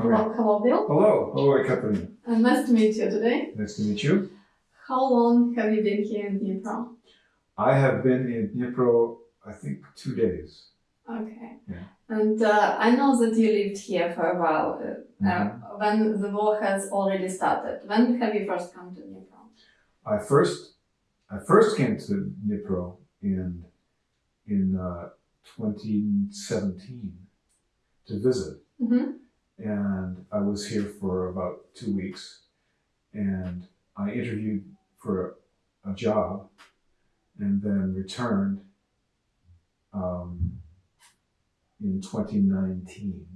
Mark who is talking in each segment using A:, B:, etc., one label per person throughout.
A: Hello, hello, Bill.
B: Hello, hello, Katarina.
A: Uh, nice to meet you today.
B: Nice to meet you.
A: How long have you been here in Dnipro?
B: I have been in Dnipro, I think, two days.
A: Okay.
B: Yeah.
A: And uh, I know that you lived here for a while uh,
B: Mhm.
A: uh, when the war has already started. When have you first come to Dnipro?
B: I first, I first came to Dnipro in in uh, 2017 to visit,
A: Mm-hmm.
B: And I was here for about two weeks, and I interviewed for a, job, and then returned um, in 2019.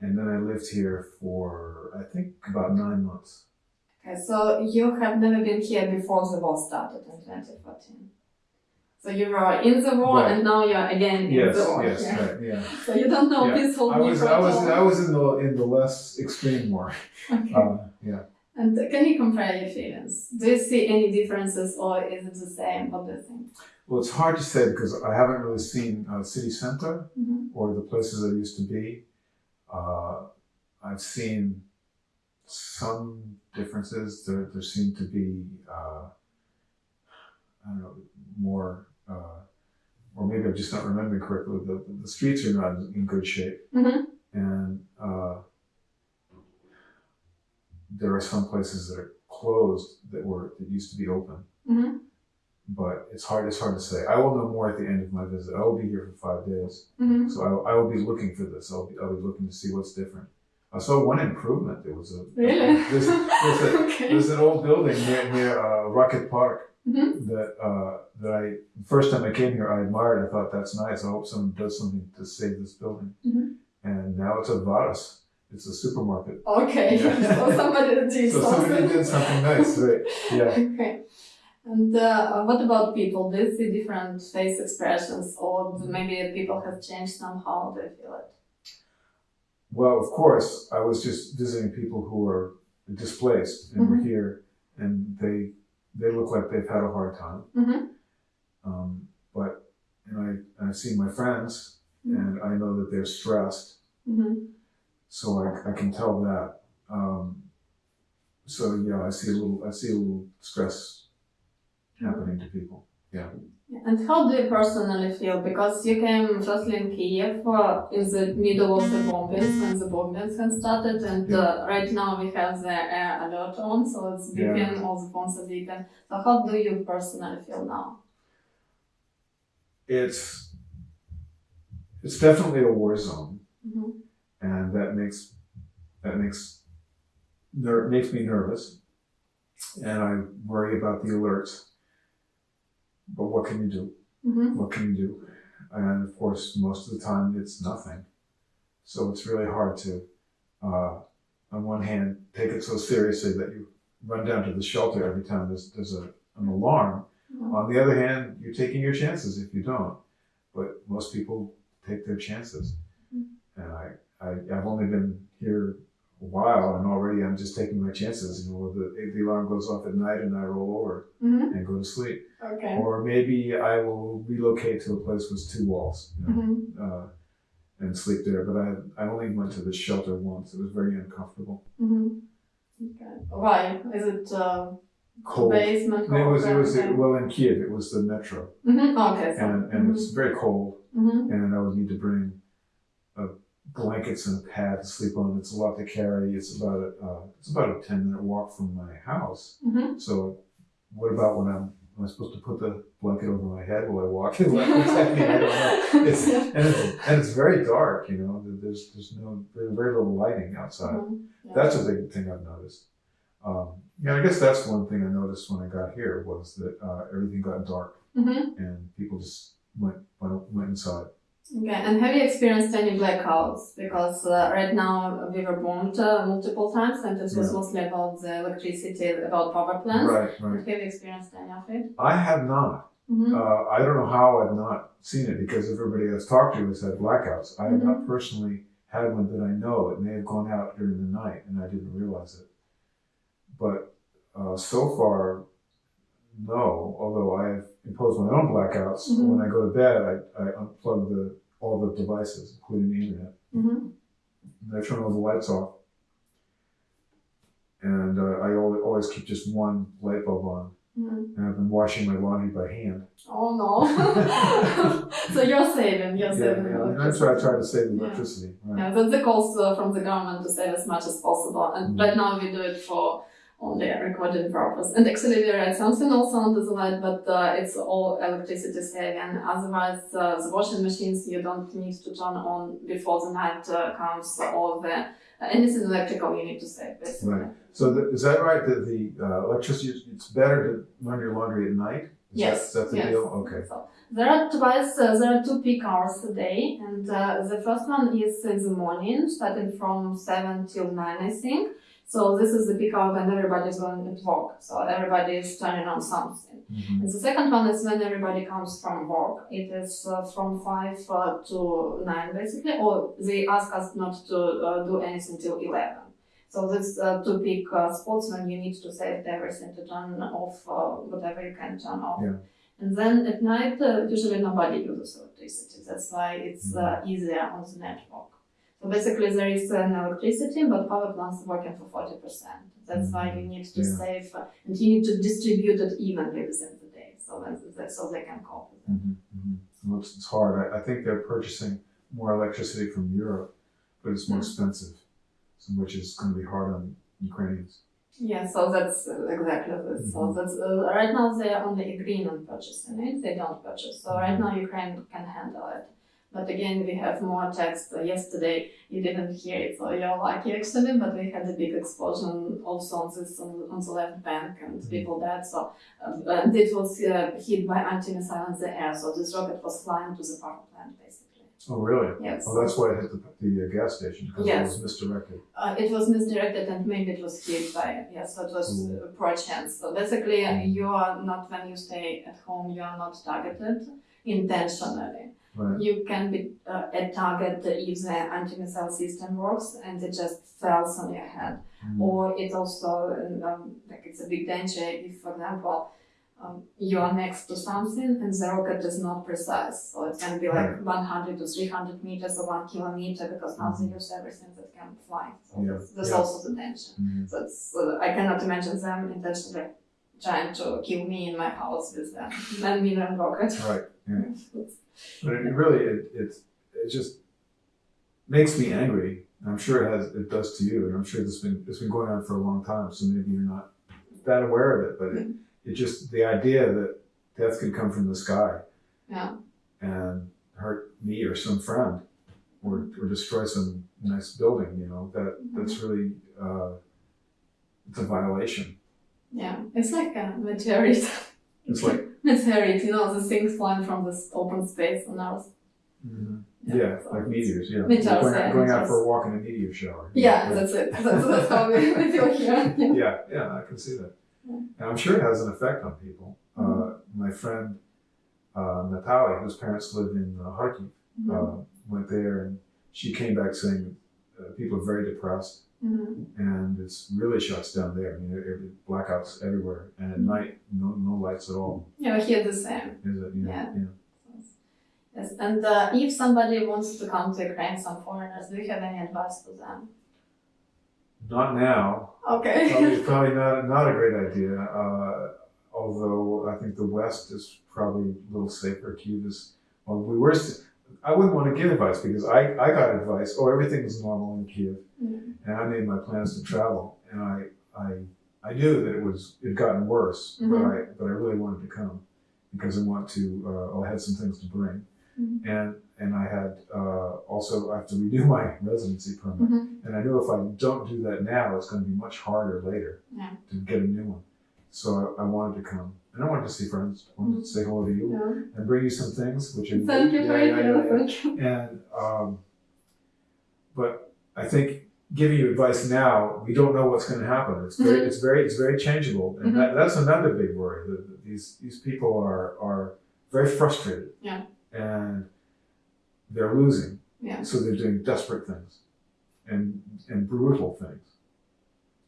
B: And then I lived here for I think about nine months.
A: Okay, so you have never been here before the war started in 2014. So you were in the war
B: Right.
A: and now you're again in the war.
B: yes,
A: here.
B: right, yeah.
A: So you don't know
B: Yeah.
A: peaceful
B: I was, I was. I was in the in the less extreme war.
A: Okay.
B: Uh, yeah.
A: And can you compare your feelings? Do you see any differences or is it the same? What do you think?
B: Well, it's hard to say because I haven't really seen uh, city center
A: Mhm.
B: or the places I used to be. Uh, I've seen some differences. There, there seem to be, uh, I don't know, more, uh, or maybe I'm just not remembering correctly. The, the streets are not in good shape,
A: Mhm.
B: and uh, there are some places that are closed that were that used to be open.
A: Mhm.
B: But it's hard. It's hard to say. I will know more at the end of my visit. I will be here for five days.
A: Mhm.
B: So I, I will be looking for this. I'll be, I'll be looking to see what's different. I saw one improvement. There was a
A: Really?
B: there's, there's, a,
A: okay.
B: there's an old building near near uh, Rocket Park
A: Mhm.
B: that uh, that I first time I came here I admired. I thought that's nice. I hope someone does something to save this building.
A: Mhm.
B: And now it's a Varus. It's a supermarket.
A: Okay.
B: Yeah.
A: so somebody did
B: So somebody
A: something.
B: did something nice, right? Yeah.
A: Okay. And uh, what about people? Do you see different face expressions, or maybe people have changed somehow? Do you feel it?
B: Well, of course, I was just visiting people who were displaced and were
A: Mhm.
B: here, and they they look like they've had a hard time.
A: Mm-hmm.
B: Um, but and I I see my friends,
A: Mhm.
B: and I know that they're stressed,
A: Mm-hmm.
B: so I, I can tell that. Um, so yeah, I see a little I see a little stress happening to people.
A: And how do you personally feel? Because you came firstly in Kiev uh, in the middle of the bombings when the bombings had started, and uh, right now we have the air alert on, so it's
B: Yeah.
A: beeping, all the phones are beeping. So how do you personally feel now?
B: It's it's definitely a war zone,
A: Mm-hmm.
B: and that makes that makes ner- makes me nervous, and I worry about the alerts. But what can you do?
A: Mm-hmm.
B: what can you do? And of course, most of the time it's nothing. So it's really hard to, uh, on one hand, take it so seriously that you run down to the shelter every time there's, there's a, an alarm. On the other hand, you're taking your chances if you don't. But most people take their chances. And I, I, I've only been here while and already I'm just taking my chances. You know, the, the alarm goes off at night and I roll over
A: Mm-hmm.
B: and go to sleep.
A: Okay.
B: Or maybe I will relocate to a place with two walls you know,
A: Mm-hmm.
B: uh, and sleep there. But I, I only went to the shelter once. It was very uncomfortable.
A: Mm-hmm. Okay. Why? Is it uh,
B: Cold.
A: basement?
B: And it was, it was,
A: okay.
B: well, in Kiev, it was the metro.
A: Mm-hmm. Okay. So.
B: And, and it's very cold.
A: mm-hmm.
B: And I would need to bring uh, blankets and a pad to sleep on. It's a lot to carry. It's about a, uh, it's about a 10 minute walk from my house.
A: Mm-hmm.
B: So what about when I'm, am I supposed to put the blanket over my head while I walk? I don't know. It's, and, it's, and it's very dark, you know, there's, there's no, very, very little lighting outside.
A: Mhm. Yeah.
B: That's a big thing I've noticed. Um, yeah, I guess that's one thing I noticed when I got here was that uh, everything got dark
A: Mhm.
B: and people just went, went, went inside.
A: Okay, and have you experienced any blackouts? Because uh, right now we were bombed uh, multiple times, and it was
B: Yeah.
A: mostly about the electricity, about power plants.
B: Right,
A: But. Have you experienced any of it?
B: I have not.
A: Mm-hmm.
B: Uh, I don't know how I've not seen it because everybody I've talked to has had blackouts. I have not personally had one that I know. It may have gone out during the night and I didn't realize it. But uh, so far, no. Although I have imposed my own blackouts.
A: Mhm.
B: When I go to bed, I, I unplug the all the devices, including the internet.
A: Mm-hmm.
B: and I turn all the lights off. And uh, I always keep just one light bulb on.
A: Mhm.
B: And I've been washing my laundry by hand.
A: Oh no. so you're saving, you're
B: Yeah,
A: saving.
B: yeah. And
A: electricity.
B: try, I try to save
A: Yeah.
B: electricity. Right.
A: Yeah, that's the calls uh, from the government to save as much as possible. And
B: Mhm.
A: right now we do it for only recording purpose. And actually we write something also on the light, but uh, it's all electricity saving. Otherwise, uh, the washing machines you don't need to turn on before the night uh, comes or the uh, anything electrical you need to save basically.
B: Right. So th- is that right? That the uh, electricity, it's better to run your laundry at night? Is
A: Yes.
B: That, is the
A: yes.
B: deal? Okay.
A: So there are twice, uh, there are two peak hours a day, and uh, the first one is in the morning, starting from seven till nine, I think. So this is the peak hour when everybody's going to work. So everybody is turning on something.
B: Mhm.
A: And the second one is when everybody comes from work. It is uh, from five uh, to nine, basically, or they ask us not to uh, do anything till eleven. So this uh, two peak uh, spots when you need to save everything to turn off uh, whatever you can turn off.
B: Yeah.
A: And then at night, uh, usually nobody uses electricity. That's why it's uh, easier on the network. So basically, there is an electricity, but power plants are working for forty percent. That's why you need to
B: Yeah.
A: save, uh, and you need to distribute it evenly within the day, so that so they can cope with it.
B: Mhm, mhm. Well, it's, it's hard. I, I think they're purchasing more electricity from Europe, but it's more
A: Mm.
B: expensive, so, which is going to be hard on Ukrainians.
A: Yeah, so that's uh, exactly this. So
B: Mhm.
A: that's uh, right now they are only agreeing on purchasing it. They don't purchase. So right now Ukraine can handle it. But again, we have more text. Uh, yesterday you didn't hear it, so you're lucky actually. But we had a big explosion also on this on, on the left bank, and
B: Mhm.
A: people died. So uh, and it was uh, hit by anti-missile in the air. So this rocket was flying to the power plant basically.
B: Oh, really?
A: Yes.
B: Oh, that's why it hit the, the uh, gas station because
A: Yes.
B: it was misdirected.
A: Uh, it was misdirected and maybe it was hit by yes, so it was
B: Mm.
A: uh, poor chance. So basically,
B: Mm.
A: you are not when you stay at home, you are not targeted intentionally.
B: Right.
A: You can be uh, a target if the anti-missile system works and it just falls on your head,
B: Mhm.
A: or it also um, like it's a big danger if, for example. Um, you are next to something and the rocket is not precise. So it can be like 100 to 300 meters or one kilometer because now they use everything that can fly. So
B: Yeah,
A: that's, that's
B: yeah.
A: also the danger.
B: Mhm.
A: So it's, uh, I cannot imagine them intentionally trying to kill me in my house with a man million rocket.
B: Right. But it really, it, it, it just makes me angry. I'm sure it has, it does to you, and I'm sure this has been, it's been going on for a long time. So maybe you're not that aware of it, but it, it just the idea that death could come from the sky
A: Yeah.
B: and hurt me or some friend, or or destroy some nice building. You know that that's really uh, it's a violation.
A: Yeah. It's like a meteorite.
B: It's like
A: meteorite, you know, the things flying from this open space on Earth.
B: yeah,
A: so
B: like meteors. Yeah,
A: Meteors,
B: going,
A: yeah,
B: out, going out for a walk in a meteor shower.
A: Yeah, that's it. That's, that's how we, feel here. Yeah.
B: yeah, yeah, I can see that.
A: Yeah.
B: And I'm sure it has an effect on people. Uh,
A: Mm-hmm.
B: my friend uh, Natalia, whose parents live in uh, Kharkiv,
A: Mhm.
B: uh, went there and she came back saying uh, people are very depressed
A: Mhm.
B: and it's really shuts down there. I mean, there- there- blackouts everywhere, and at
A: Mhm.
B: night, no, no lights at all.
A: Yeah, here the same.
B: Is it? Yeah.
A: Yeah.
B: yeah.
A: Yes, and uh, if somebody wants to come to Ukraine, some foreigners, do you have any advice for them?
B: Not now.
A: Okay.
B: Probably, probably not, not a great idea. Uh, although I think the West is probably a little safer. Kiev is, well, we were, I wouldn't want to give advice because I, I got advice, oh, everything is normal in Kiev.
A: Mhm.
B: And I made my plans to travel. And I, I, I knew that it was, it had gotten worse, but
A: Mhm.
B: I, but I really wanted to come because I want to, uh, I had some things to bring.
A: Mhm.
B: And, and I had, uh, also, I have to renew my residency permit.
A: Mhm.
B: And I knew if I don't do that now, it's going to be much harder later
A: Yeah.
B: to get a new one. So I, I wanted to come. And I wanted to see friends. I wanted to say hello to you
A: Yeah.
B: and bring you some things, which are
A: Thank you for
B: yeah,
A: it.
B: yeah, yeah. And um, but I think giving you advice now, we don't know what's going to happen. It's very,
A: Mhm.
B: it's very, it's very changeable, and that, that's another big worry. That these these people are are very frustrated.
A: Yeah.
B: And they're losing.
A: Yeah.
B: So they're doing desperate things, and and brutal things.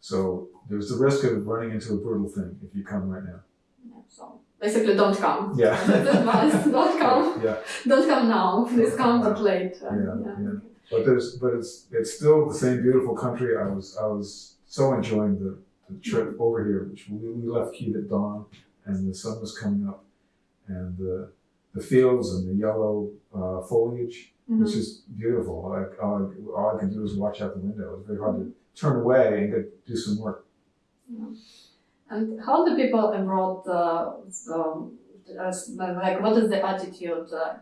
B: So there's the risk of running into a brutal thing if you come right now.
A: Yeah, So basically, don't come.
B: Yeah.
A: Don't come.
B: Yeah.
A: Don't come now. Please come but late. Uh,
B: Yeah, yeah. but there's but it's it's still the same beautiful country. I was I was so enjoying the, the trip over here. Which we, we left Kiev at dawn, and the sun was coming up, and the the fields and the yellow uh, foliage
A: Mhm.
B: was just beautiful. I, all, I, all I could do was watch out the window. It was very hard to turn away and go do some work.
A: And how do people abroad, uh, like, what is the attitude uh,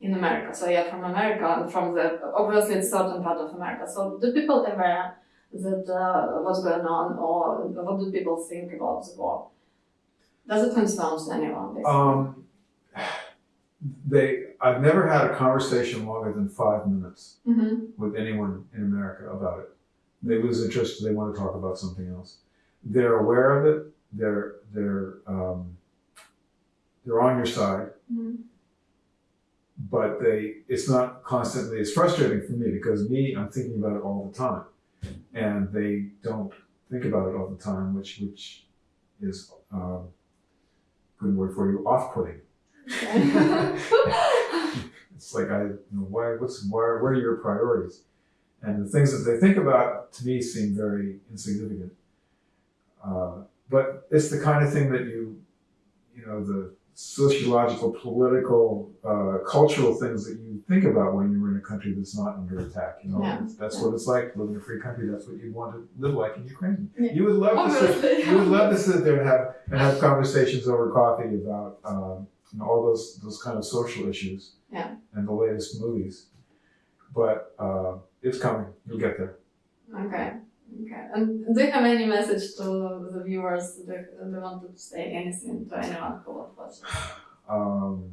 A: in America? So you're from America, and from the obviously it's certain part of America. So do people aware that uh, what's going on, or what do people think about the war? Does it concern anyone?
B: Um, they I've never had a conversation longer than five minutes
A: Mhm.
B: with anyone in America about it. They lose interest. They want to talk about something else. They're aware of it. They're they're um, they're on your side,
A: Mhm.
B: but they it's not constantly. It's frustrating for me because me I'm thinking about it all the time, and they don't think about it all the time, which which is um, good word for you, off-putting. It's like I, you know, why, what's, why, what are your priorities? And the things that they think about to me seem very insignificant. Uh, but it's the kind of thing that you, you know, the sociological, political, uh, cultural things that you think about when you're in a country that's not under attack. You know,
A: Yeah.
B: that's
A: Yeah.
B: what it's like living in a free country. That's what you want to live like in Ukraine.
A: Yeah.
B: You would love to sit, you would love to sit there and have and have conversations over coffee about um, you know, all those those kind of social issues
A: Yeah.
B: and the latest movies. But uh, it's coming. You'll get there.
A: Okay. Okay. And do you have any message to the viewers that they want to say anything to anyone who watch?
B: Um,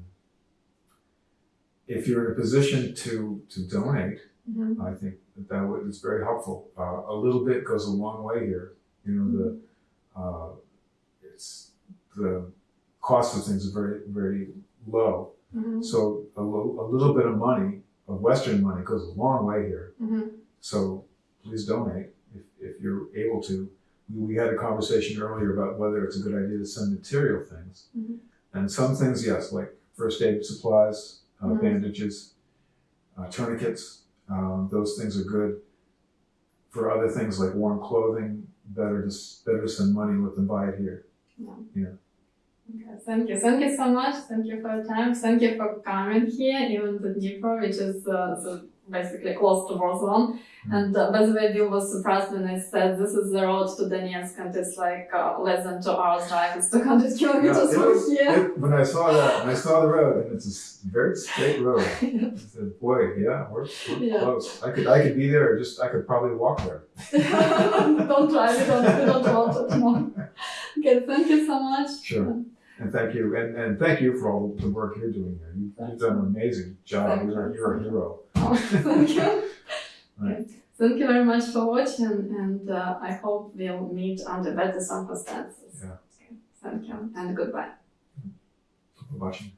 B: if you're in a position to to donate,
A: Mhm.
B: I think that that would, is very helpful. Uh, a little bit goes a long way here. You know the uh, it's the cost of things is very very low.
A: Mhm.
B: So a, lo- a little bit of money, of Western money, goes a long way here.
A: Mhm.
B: So please donate if, if you're able to. We, we had a conversation earlier about whether it's a good idea to send material things.
A: Mhm.
B: And some things, yes, like first aid supplies, uh,
A: Mhm.
B: bandages, uh, tourniquets, um, those things are good. For other things like warm clothing, better to, better to send money and let them buy it here.
A: Okay, thank you. Thank you so much. Thank you for your time. Thank you for coming here, even to Dnipro, which is uh, so basically close to war zone. And uh, by the way, Bill was surprised when I said this is the road to Donetsk and it's like uh, less than two hours drive. It's 200
B: Yeah,
A: kilometers from here.
B: it- when I saw that, when I saw the road, and it's a very straight road, I said, "Boy, yeah, we're, we're
A: Yeah.
B: close. I could, I could be there, just I could probably walk there."
A: don't try, we don't, we don't want it more. Okay, thank you so much.
B: Sure. And thank you, and, and thank you for all the work you're doing here. You've, you've done an amazing job. You're,
A: you.
B: you're a hero.
A: Oh, thank you.
B: Right.
A: Thank you very much for watching, and uh, I hope we'll meet under better circumstances.
B: Yeah.
A: Okay. Thank you, and goodbye.
B: for watching.